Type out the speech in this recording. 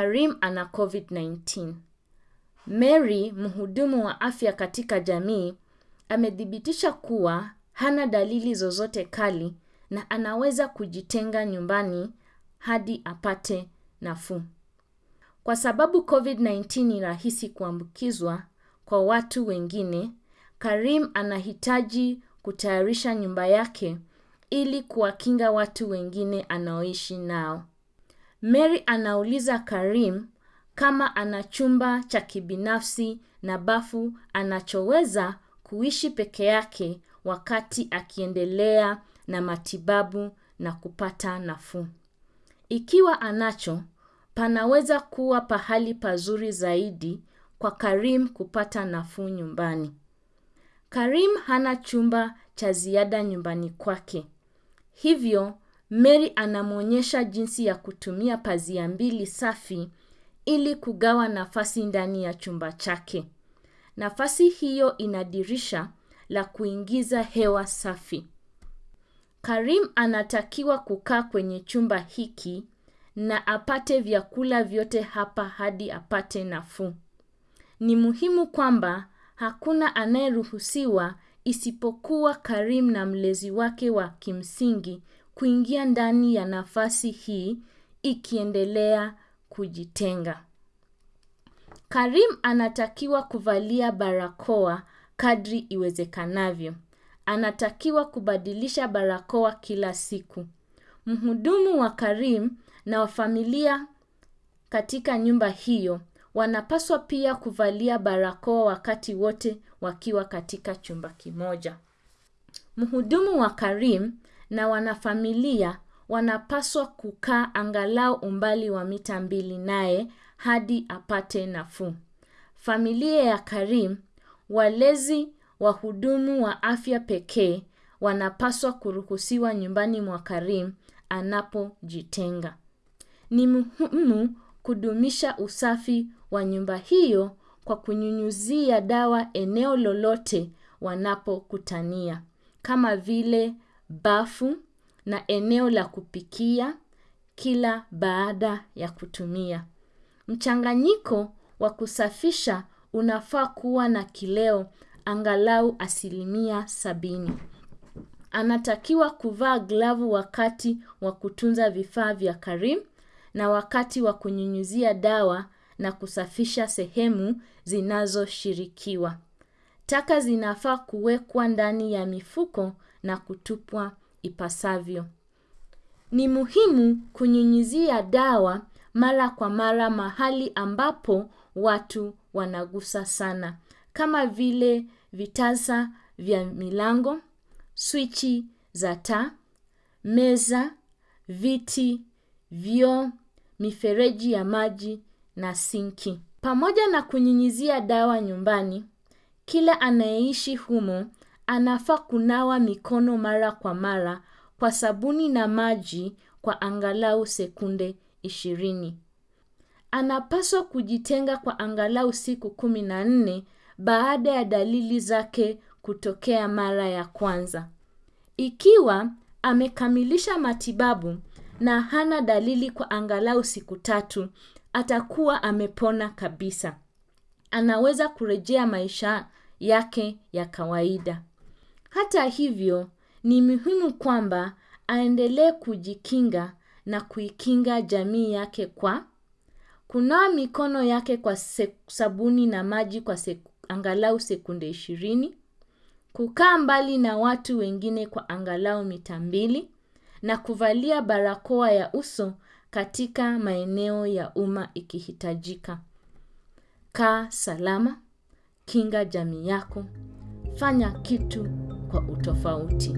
Karim ana COVID-19. Mary, mhudumu wa afya katika jamii, amethibitisha kuwa hana dalili zozote kali na anaweza kujitenga nyumbani hadi apate nafuu. Kwa sababu COVID-19 ni rahisi kuambukizwa kwa watu wengine, Karim anahitaji kutayarisha nyumba yake ili kuwakinga watu wengine anaoishi nao. Mary anauliza Karim kama ana chumba cha kibinafsi na bafu anachoweza kuishi peke yake wakati akiendelea na matibabu na kupata nafuu. Ikiwa anacho, panaweza kuwa pahali pazuri zaidi kwa Karim kupata nafuu nyumbani. Karim hana chumba cha ziada nyumbani kwake. Hivyo, Mary anamwonyesha jinsi ya kutumia pazia mbili safi ili kugawa nafasi ndani ya chumba chake. Nafasi hiyo ina dirisha la kuingiza hewa safi. Karim anatakiwa kukaa kwenye chumba hiki na apate vyakula vyote hapa hadi apate nafuu. Ni muhimu kwamba hakuna anayeruhusiwa isipokuwa Karim na mlezi wake wa kimsingi kuingia ndani ya nafasi hii ikiendelea kujitenga. Karim anatakiwa kuvalia barakoa kadri iwezekanavyo. Anatakiwa kubadilisha barakoa kila siku. Mhudumu wa Karim na wafamilia katika nyumba hiyo wanapaswa pia kuvalia barakoa wakati wote wakiwa katika chumba kimoja. Mhudumu wa Karim na wanafamilia wanapaswa kukaa angalau umbali wa mita mbili naye hadi apate nafuu. Familia ya Karim, walezi wahudumu wa afya pekee wanapaswa kuruhusiwa nyumbani mwa Karim anapojitenga. Ni muhimu kudumisha usafi wa nyumba hiyo kwa kunyunyuzia dawa eneo lolote wanapokutania. Kama vile bafu na eneo la kupikia kila baada ya kutumia. Mchanganyiko wa kusafisha unafaa kuwa na kileo angalau asilimia sabini. Anatakiwa kuvaa glavu wakati wa kutunza vifaa vya Karim na wakati wa kunyunyuzia dawa na kusafisha sehemu zinazoshirikiwa. Taka zinafaa kuwekwa ndani ya mifuko na kutupwa ipasavyo. Ni muhimu kunyunyizia dawa mara kwa mara mahali ambapo watu wanagusa sana. Kama vile vitasa vya milango, swichi za taa, meza, viti, vyoo, mifereji ya maji na sinki. Pamoja na kunyunyizia dawa nyumbani, kila anayeishi humo anafaa kunawa mikono mara kwa mara kwa sabuni na maji kwa angalau sekunde ishirini. Anapaswa kujitenga kwa angalau siku kumi na nne baada ya dalili zake kutokea mara ya kwanza. Ikiwa amekamilisha matibabu na hana dalili kwa angalau siku tatu, atakuwa amepona kabisa. Anaweza kurejea maisha yake ya kawaida. Hata hivyo, ni muhimu kwamba aendelee kujikinga na kuikinga jamii yake kwa kunawa mikono yake kwa sabuni na maji kwa angalau sekunde ishirini, kukaa mbali na watu wengine kwa angalau mita mbili na kuvalia barakoa ya uso katika maeneo ya umma ikihitajika. Kaa salama, kinga jamii yako, fanya kitu kwa utofauti.